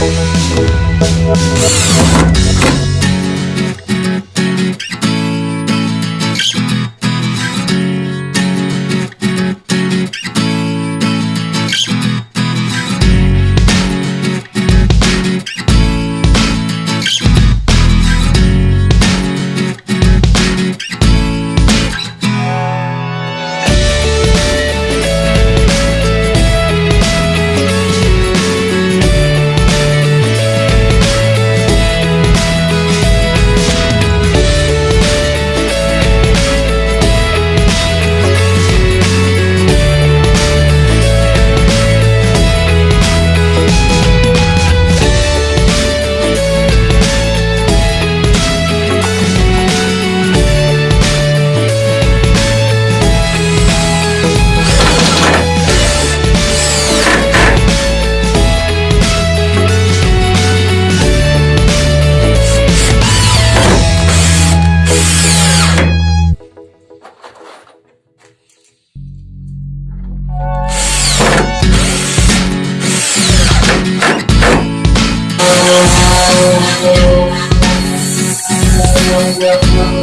We'll be right back. welcome.